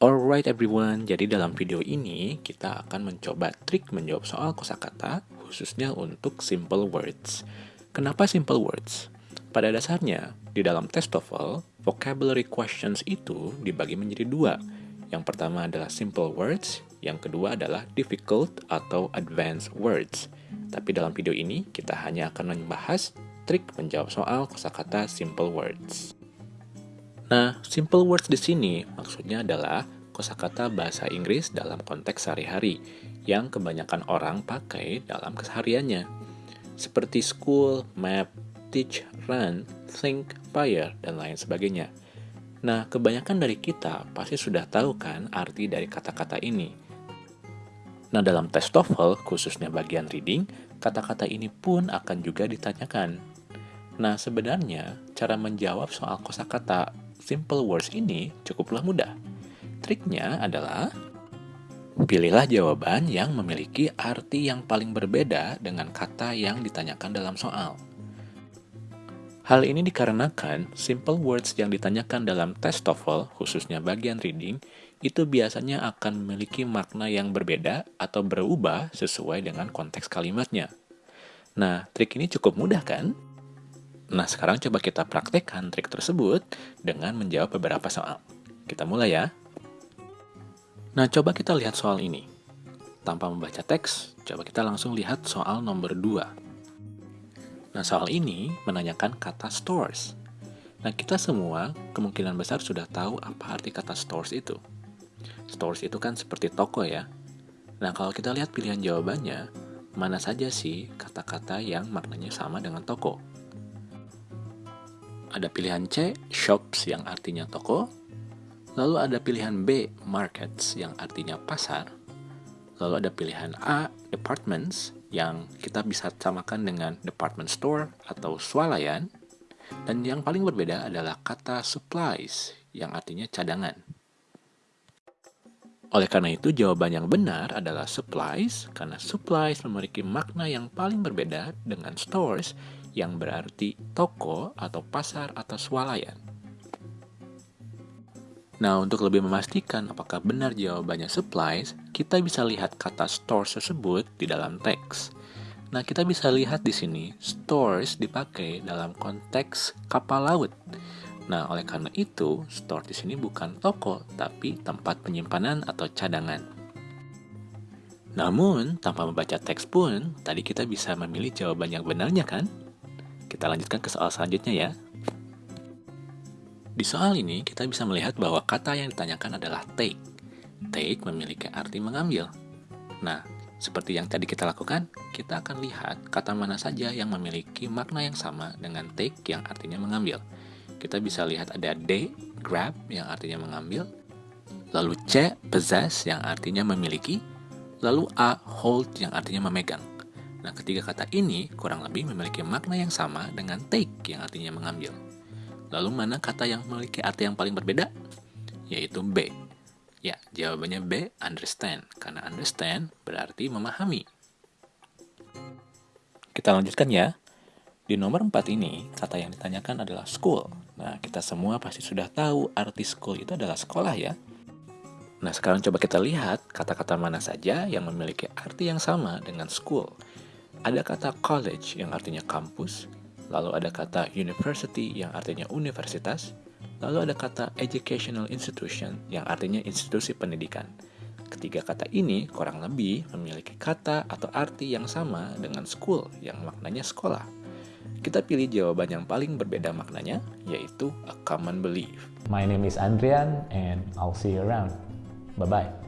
Alright everyone, jadi dalam video ini kita akan mencoba trik menjawab soal kosakata khususnya untuk simple words. Kenapa simple words? Pada dasarnya, di dalam tes TOEFL, vocabulary questions itu dibagi menjadi dua. Yang pertama adalah simple words, yang kedua adalah difficult atau advanced words. Tapi dalam video ini, kita hanya akan membahas trik menjawab soal kosakata simple words. Nah, simple words di sini maksudnya adalah kosakata bahasa Inggris dalam konteks sehari-hari yang kebanyakan orang pakai dalam kesehariannya. Seperti school, map, teach, run, think, fire, dan lain sebagainya. Nah, kebanyakan dari kita pasti sudah tahu kan arti dari kata-kata ini. Nah, dalam tes TOEFL, khususnya bagian reading, kata-kata ini pun akan juga ditanyakan. Nah, sebenarnya cara menjawab soal kosakata simple words ini cukuplah mudah. Triknya adalah pilihlah jawaban yang memiliki arti yang paling berbeda dengan kata yang ditanyakan dalam soal. Hal ini dikarenakan simple words yang ditanyakan dalam tes TOEFL, khususnya bagian reading, itu biasanya akan memiliki makna yang berbeda atau berubah sesuai dengan konteks kalimatnya. Nah, trik ini cukup mudah kan? Nah, sekarang coba kita praktekkan trik tersebut dengan menjawab beberapa soal. Kita mulai ya. Nah, coba kita lihat soal ini. Tanpa membaca teks, coba kita langsung lihat soal nomor 2. Nah, soal ini menanyakan kata stores. Nah, kita semua kemungkinan besar sudah tahu apa arti kata stores itu. Stores itu kan seperti toko ya. Nah, kalau kita lihat pilihan jawabannya, mana saja sih kata-kata yang maknanya sama dengan toko? Ada pilihan C, shops yang artinya toko. Lalu ada pilihan B, markets yang artinya pasar. Lalu ada pilihan A, departments yang kita bisa samakan dengan department store atau swalayan. Dan yang paling berbeda adalah kata supplies yang artinya cadangan. Oleh karena itu, jawaban yang benar adalah supplies, karena supplies memiliki makna yang paling berbeda dengan stores yang berarti toko atau pasar atau swalayan. Nah, untuk lebih memastikan apakah benar jawabannya supplies, kita bisa lihat kata stores tersebut di dalam teks. Nah, kita bisa lihat di sini, stores dipakai dalam konteks kapal laut. Nah, oleh karena itu, store di sini bukan toko, tapi tempat penyimpanan atau cadangan. Namun, tanpa membaca teks pun, tadi kita bisa memilih jawaban yang benarnya kan? Kita lanjutkan ke soal selanjutnya ya. Di soal ini, kita bisa melihat bahwa kata yang ditanyakan adalah take. Take memiliki arti mengambil. Nah, seperti yang tadi kita lakukan, kita akan lihat kata mana saja yang memiliki makna yang sama dengan take yang artinya mengambil. Kita bisa lihat ada D, grab yang artinya mengambil, lalu C, possess yang artinya memiliki, lalu A, hold yang artinya memegang. Nah, ketiga kata ini kurang lebih memiliki makna yang sama dengan take yang artinya mengambil. Lalu mana kata yang memiliki arti yang paling berbeda? Yaitu B. Ya, jawabannya B, understand. Karena understand berarti memahami. Kita lanjutkan ya. Di nomor 4 ini, kata yang ditanyakan adalah school. Nah, kita semua pasti sudah tahu arti school itu adalah sekolah ya. Nah, sekarang coba kita lihat kata-kata mana saja yang memiliki arti yang sama dengan school. Ada kata college yang artinya kampus, lalu ada kata university yang artinya universitas, lalu ada kata educational institution yang artinya institusi pendidikan. Ketiga kata ini kurang lebih memiliki kata atau arti yang sama dengan school yang maknanya sekolah. Kita pilih jawaban yang paling berbeda maknanya, yaitu a common belief. My name is Andrian and I'll see you around. Bye-bye.